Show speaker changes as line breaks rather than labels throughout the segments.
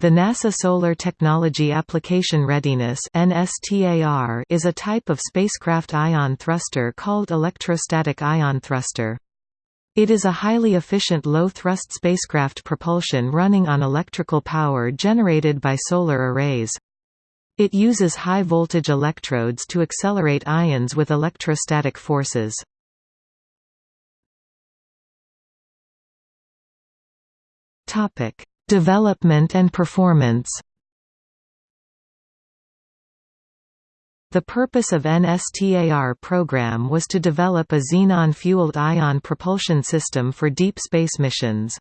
The NASA Solar Technology Application Readiness is a type of spacecraft ion thruster called electrostatic ion thruster. It is a highly efficient low-thrust spacecraft propulsion running on electrical power generated by solar arrays. It uses high-voltage electrodes to accelerate ions with electrostatic forces. Development and performance The purpose of NSTAR program was to develop a xenon-fueled ion propulsion system for deep space missions.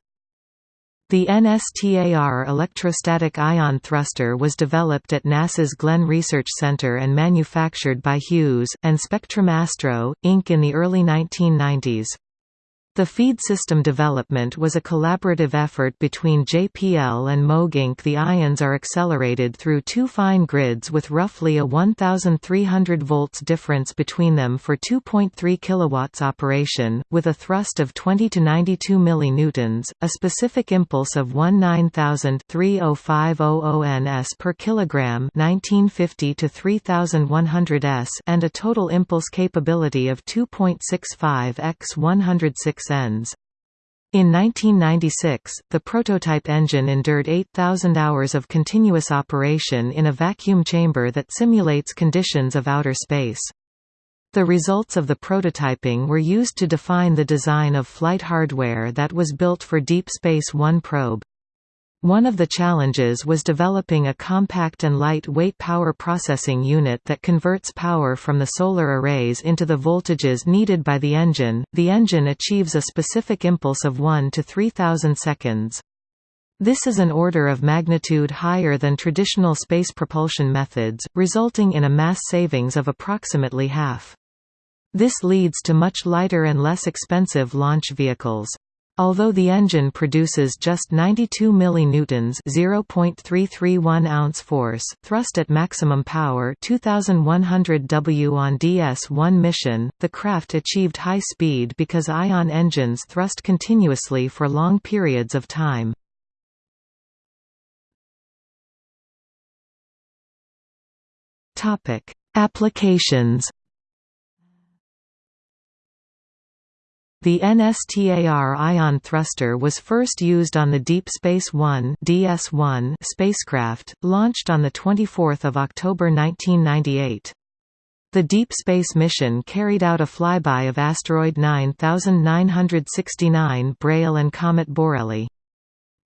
The NSTAR electrostatic ion thruster was developed at NASA's Glenn Research Center and manufactured by Hughes, and Spectrum Astro, Inc. in the early 1990s. The feed system development was a collaborative effort between JPL and Moog Inc. The ions are accelerated through two fine grids with roughly a 1300 volts difference between them for 2.3 kilowatts operation, with a thrust of 20 to 92 millinewtons, a specific impulse of 19000 s per kilogram 1950 to 3100 s and a total impulse capability of 2.65 x 106 ends. In 1996, the prototype engine endured 8,000 hours of continuous operation in a vacuum chamber that simulates conditions of outer space. The results of the prototyping were used to define the design of flight hardware that was built for Deep Space One probe. One of the challenges was developing a compact and light-weight power processing unit that converts power from the solar arrays into the voltages needed by the engine. The engine achieves a specific impulse of 1 to 3000 seconds. This is an order of magnitude higher than traditional space propulsion methods, resulting in a mass savings of approximately half. This leads to much lighter and less expensive launch vehicles. Although the engine produces just 92 millinewtons (0.331 ounce force) thrust at maximum power, 2100 W on DS-1 mission, the craft achieved high speed because ion engines thrust continuously for long periods of time. Topic: Applications The NSTAR ion thruster was first used on the Deep Space One (DS-1) spacecraft, launched on the 24th of October 1998. The Deep Space mission carried out a flyby of asteroid 9969 Braille and comet Borrelly.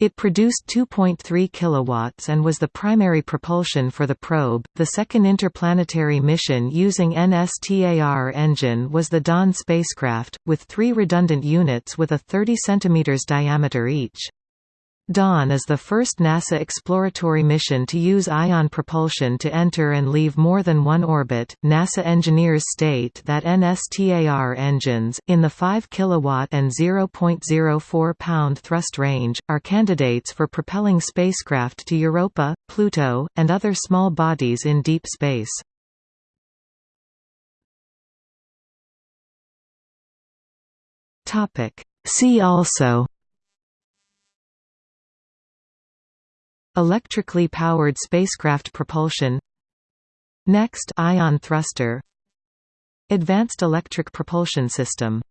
It produced 2.3 kilowatts and was the primary propulsion for the probe. The second interplanetary mission using NSTAR engine was the Dawn spacecraft, with three redundant units with a 30 cm diameter each. Dawn is the first NASA exploratory mission to use ion propulsion to enter and leave more than one orbit. NASA engineers state that NSTAR engines, in the 5 kW and 0.04 pound thrust range, are candidates for propelling spacecraft to Europa, Pluto, and other small bodies in deep space. See also Electrically powered spacecraft propulsion. Next ion thruster. Advanced electric propulsion system